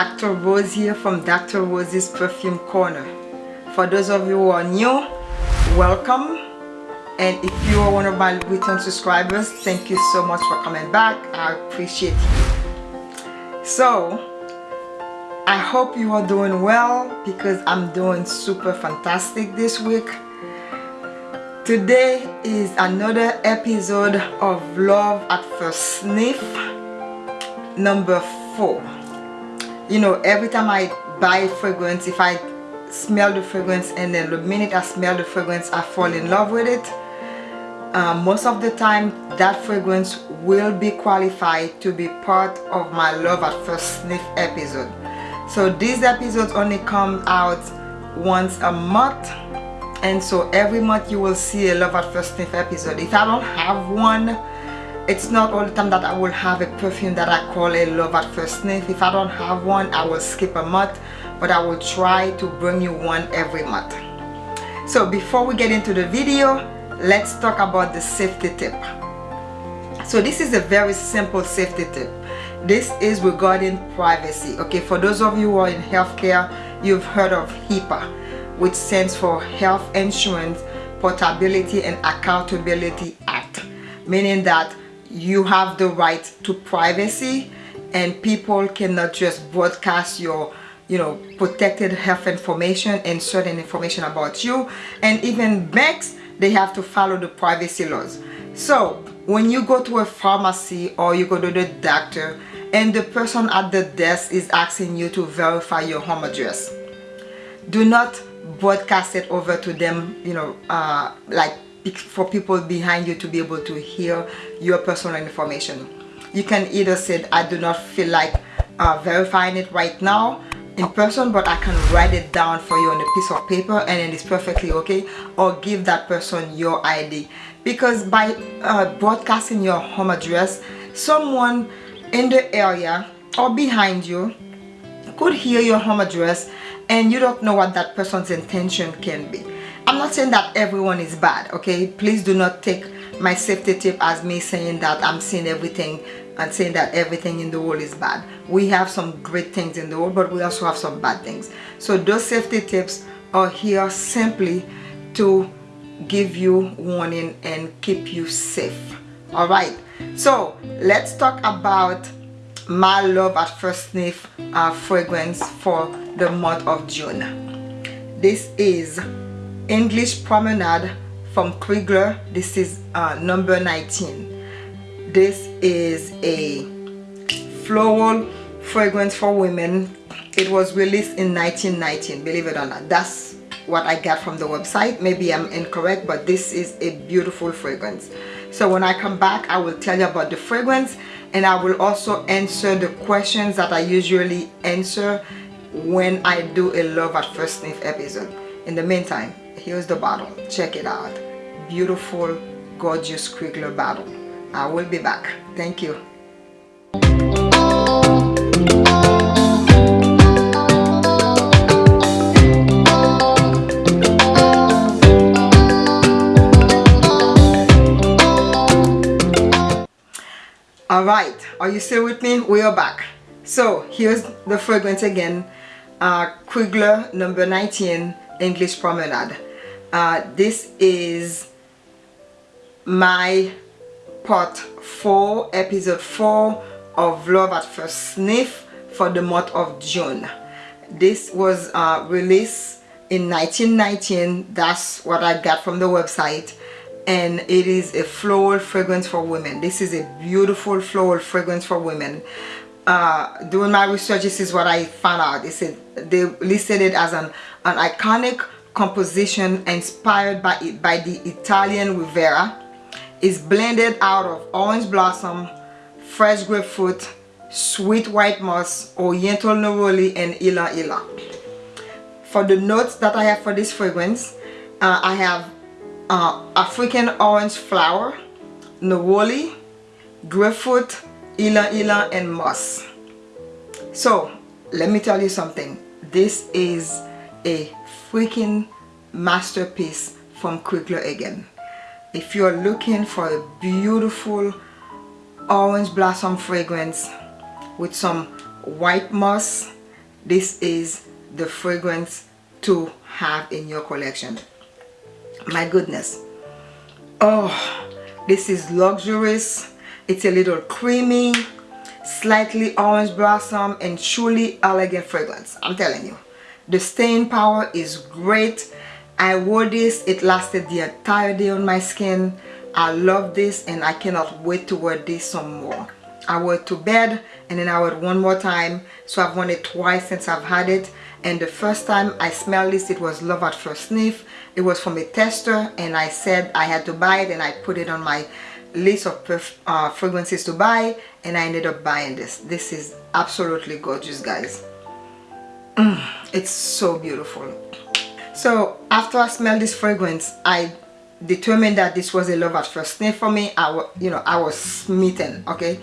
Dr. Rose here from Dr. Rose's Perfume Corner. For those of you who are new, welcome. And if you are one of my return subscribers, thank you so much for coming back. I appreciate you. So, I hope you are doing well because I'm doing super fantastic this week. Today is another episode of Love at First Sniff number four you know every time I buy fragrance if I smell the fragrance and then the minute I smell the fragrance I fall in love with it. Uh, most of the time that fragrance will be qualified to be part of my love at first sniff episode. So these episodes only come out once a month. And so every month you will see a love at first sniff episode. If I don't have one it's not all the time that I will have a perfume that I call a love at first sniff. If I don't have one I will skip a month but I will try to bring you one every month. So before we get into the video let's talk about the safety tip. So this is a very simple safety tip. This is regarding privacy okay? For those of you who are in healthcare you've heard of HIPAA which stands for Health Insurance Portability and Accountability Act meaning that you have the right to privacy and people cannot just broadcast your you know protected health information and certain information about you. And even banks they have to follow the privacy laws. So when you go to a pharmacy or you go to the doctor and the person at the desk is asking you to verify your home address do not broadcast it over to them you know uh, like for people behind you to be able to hear your personal information. You can either say I do not feel like uh, verifying it right now in person but I can write it down for you on a piece of paper and it is perfectly okay or give that person your ID because by uh, broadcasting your home address someone in the area or behind you could hear your home address and you don't know what that person's intention can be I'm not saying that everyone is bad okay? Please do not take my safety tip as me saying that I'm seeing everything and saying that everything in the world is bad. We have some great things in the world but we also have some bad things. So those safety tips are here simply to give you warning and keep you safe all right? So let's talk about my love at first sniff uh, fragrance for the month of June. This is English Promenade from Krigler. This is uh, number 19. This is a floral fragrance for women. It was released in 1919, believe it or not. That's what I got from the website. Maybe I'm incorrect, but this is a beautiful fragrance. So when I come back, I will tell you about the fragrance and I will also answer the questions that I usually answer when I do a love at first sniff episode. In the meantime, here's the bottle. Check it out. Beautiful gorgeous Krigler bottle. I will be back. Thank you. All right. Are you still with me? We are back. So here's the fragrance again. Uh, Krigler number 19 English Promenade uh, this is my part 4 episode 4 of love at first sniff for the month of June. This was uh, released in 1919 that's what I got from the website. And it is a floral fragrance for women. This is a beautiful floral fragrance for women. Uh, doing my research this is what I found out. They said they listed it as an, an iconic composition inspired by, by the Italian Riviera is blended out of orange blossom, fresh grapefruit, sweet white moss, oriental neroli, and ylang ylang. For the notes that I have for this fragrance, uh, I have uh, African orange flower, neroli, grapefruit, ylang ylang, and moss. So, let me tell you something. This is a freaking masterpiece from Krigler again. If you're looking for a beautiful orange blossom fragrance with some white moss this is the fragrance to have in your collection. My goodness. Oh this is luxurious. It's a little creamy slightly orange blossom and truly elegant fragrance. I'm telling you the staying power is great. I wore this. It lasted the entire day on my skin. I love this and i cannot wait to wear this some more. I wore it to bed and then i wore it one more time. So i've worn it twice since i've had it. And the first time I smelled this it was love at first sniff. It was from a tester and I said I had to buy it and I put it on my list of uh, fragrances to buy and I ended up buying this. This is absolutely gorgeous guys mm, it's so beautiful. So after I smelled this fragrance I determined that this was a love at first. Sniff for me I was, you know I was smitten okay?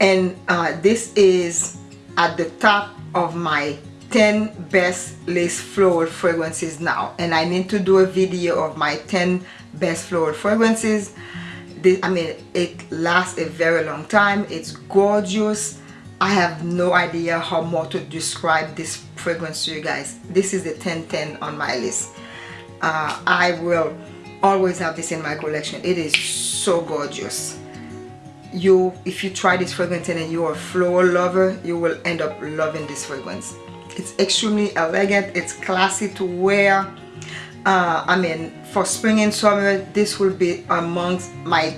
And uh, this is at the top of my 10 best lace floral fragrances now. And I need to do a video of my 10 best floral fragrances. This, I mean it lasts a very long time. It's gorgeous I have no idea how more to describe this fragrance to you guys. This is the 1010 on my list. Uh, I will always have this in my collection. It is so gorgeous. You if you try this fragrance and you're a floral lover you will end up loving this fragrance. It's extremely elegant. It's classy to wear. Uh, I mean for spring and summer this will be amongst my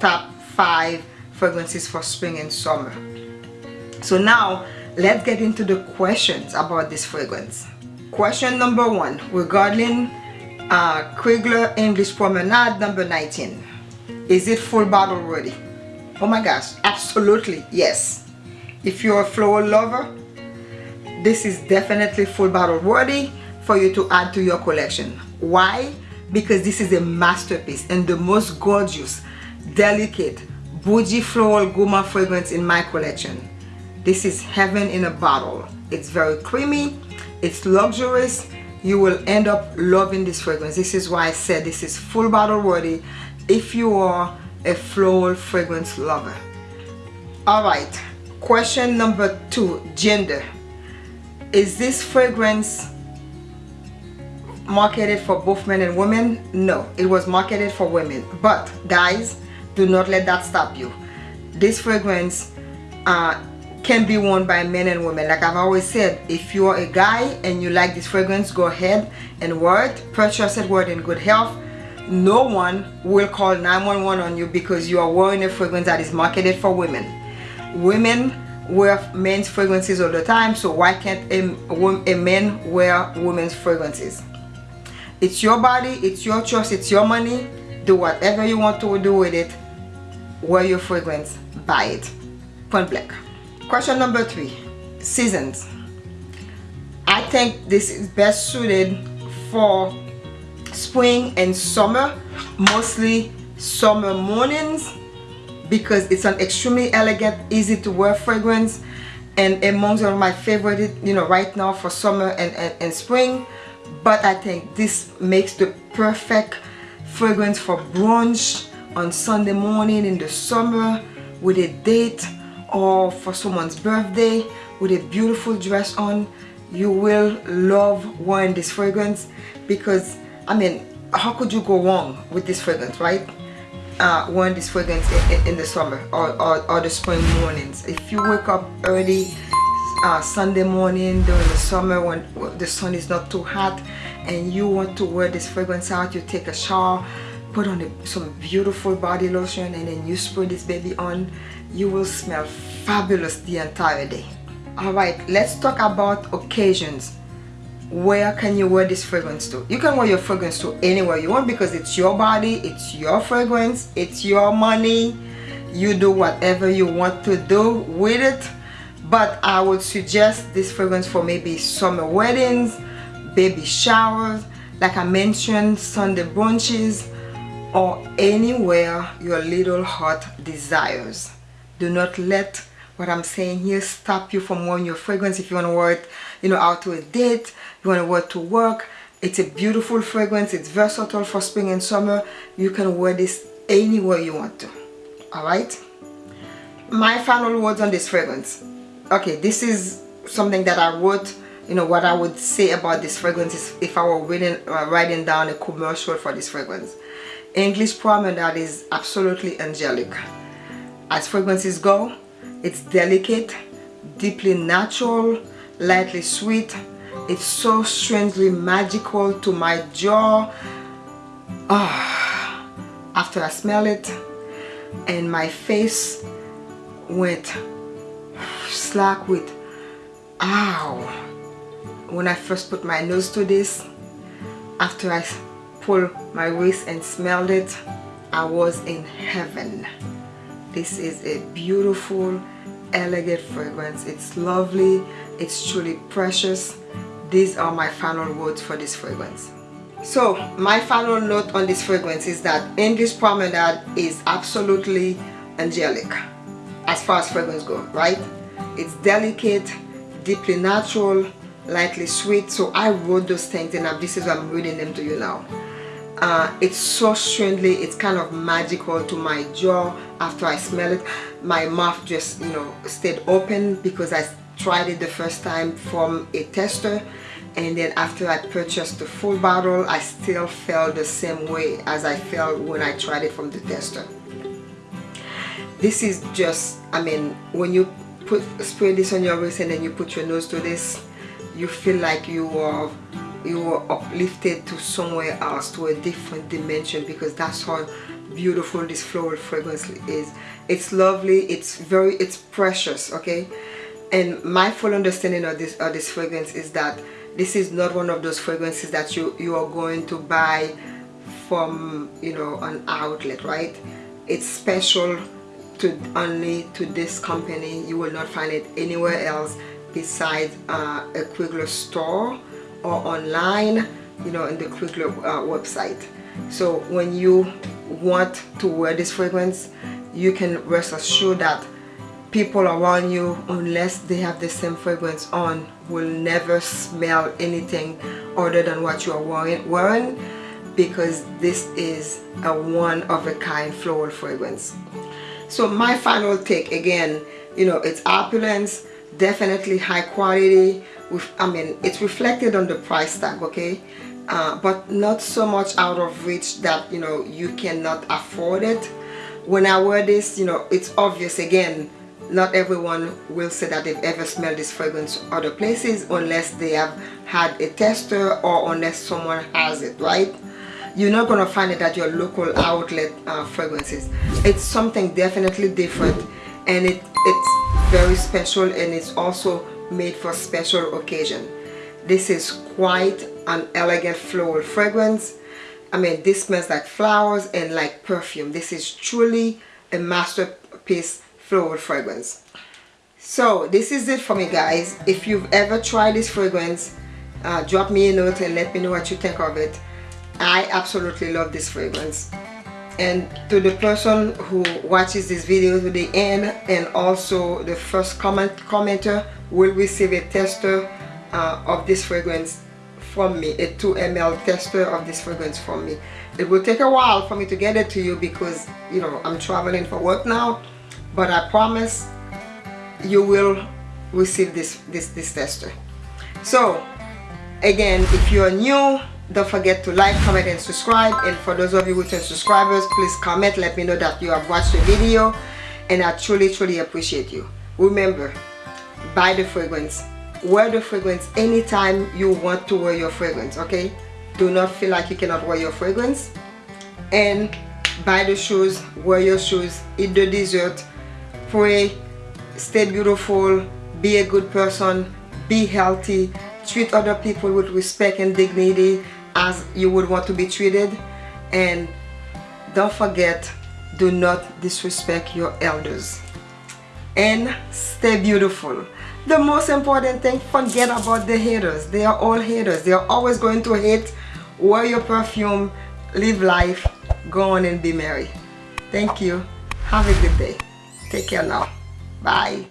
top five fragrances for spring and summer so now let's get into the questions about this fragrance. Question number one regarding uh, Krigler English Promenade number 19 is it full bottle ready? Oh my gosh absolutely yes. If you're a floral lover this is definitely full bottle worthy for you to add to your collection. Why? Because this is a masterpiece and the most gorgeous delicate bougie floral gourmand fragrance in my collection this is heaven in a bottle. It's very creamy. It's luxurious. You will end up loving this fragrance. This is why I said this is full bottle worthy if you are a floral fragrance lover. All right question number two gender. Is this fragrance marketed for both men and women? No it was marketed for women. But guys do not let that stop you. This fragrance uh, can be worn by men and women. Like I've always said if you're a guy and you like this fragrance go ahead and wear it. Purchase it wear it in good health. No one will call 911 on you because you are wearing a fragrance that is marketed for women. Women wear men's fragrances all the time so why can't a, a man wear women's fragrances? It's your body it's your choice it's your money. Do whatever you want to do with it. Wear your fragrance buy it. Point blank question number three. Seasons. I think this is best suited for spring and summer mostly summer mornings because it's an extremely elegant easy to wear fragrance and amongst one of my favorite you know right now for summer and, and, and spring. But I think this makes the perfect fragrance for brunch on Sunday morning in the summer with a date or for someone's birthday with a beautiful dress on you will love wearing this fragrance because I mean how could you go wrong with this fragrance right? Uh, wearing this fragrance in, in, the summer or, or, or, the spring mornings. If you wake up early uh, Sunday morning during the summer when the sun is not too hot and you want to wear this fragrance out you take a shower put on a, some beautiful body lotion and then you spray this baby on you will smell fabulous the entire day. All right let's talk about occasions. Where can you wear this fragrance to? You can wear your fragrance to anywhere you want because it's your body it's your fragrance it's your money. You do whatever you want to do with it. But I would suggest this fragrance for maybe summer weddings baby showers like I mentioned Sunday brunches or anywhere your little heart desires do not let what I'm saying here stop you from wearing your fragrance. If you want to wear it you know out to a date you want to wear it to work it's a beautiful fragrance it's versatile for spring and summer. You can wear this anywhere you want to all right my final words on this fragrance. Okay this is something that I wrote you know what I would say about this fragrance is if I were writing, uh, writing down a commercial for this fragrance. English Promenade is absolutely angelic as fragrances go it's delicate deeply natural lightly sweet. It's so strangely magical to my jaw. Ah, after I smell it and my face went slack with ow. When I first put my nose to this after I pulled my waist and smelled it I was in heaven this is a beautiful elegant fragrance. It's lovely. It's truly precious. These are my final words for this fragrance. So my final note on this fragrance is that English Promenade is absolutely angelic as far as fragrance go right? It's delicate deeply natural lightly sweet. So I wrote those things and this is why I'm reading them to you now uh, it's so strangely it's kind of magical to my jaw after I smell it. My mouth just you know stayed open because I tried it the first time from a tester. And then after I purchased the full bottle I still felt the same way as I felt when I tried it from the tester. This is just I mean when you put spray this on your wrist and then you put your nose to this you feel like you are you are uplifted to somewhere else to a different dimension because that's how beautiful this floral fragrance is. It's lovely it's very it's precious okay? And my full understanding of this of this fragrance is that this is not one of those fragrances that you you are going to buy from you know an outlet right? It's special to only to this company. You will not find it anywhere else besides uh, a Krigler store or online you know in the Krigler uh, website. So when you want to wear this fragrance you can rest assured that people around you unless they have the same fragrance on will never smell anything other than what you are wearing, wearing because this is a one-of-a-kind floral fragrance. So my final take again you know it's opulence definitely high quality I mean it's reflected on the price tag okay? Uh, but not so much out of reach that you know you cannot afford it. When I wear this you know it's obvious again not everyone will say that they've ever smelled this fragrance other places unless they have had a tester or unless someone has it right? You're not to find it at your local outlet uh, fragrances. It's something definitely different and it it's very special and it's also made for special occasion. This is quite an elegant floral fragrance. I mean this smells like flowers and like perfume. This is truly a masterpiece floral fragrance. So this is it for me guys. If you've ever tried this fragrance uh, drop me a note and let me know what you think of it. I absolutely love this fragrance and to the person who watches this video to the end and also the first comment commenter will receive a tester uh, of this fragrance from me a 2 ml tester of this fragrance from me. It will take a while for me to get it to you because you know I'm traveling for work now but I promise you will receive this this this tester. So again if you're new don't forget to like comment and subscribe. And for those of you who are subscribers please comment. Let me know that you have watched the video. And I truly truly appreciate you. Remember buy the fragrance. Wear the fragrance anytime you want to wear your fragrance okay? Do not feel like you cannot wear your fragrance. And buy the shoes wear your shoes eat the dessert. Pray stay beautiful be a good person be healthy treat other people with respect and dignity as you would want to be treated. And don't forget do not disrespect your elders. And stay beautiful. The most important thing forget about the haters. They are all haters. They are always going to hate. Wear your perfume live life go on and be merry. Thank you. Have a good day. Take care now. Bye.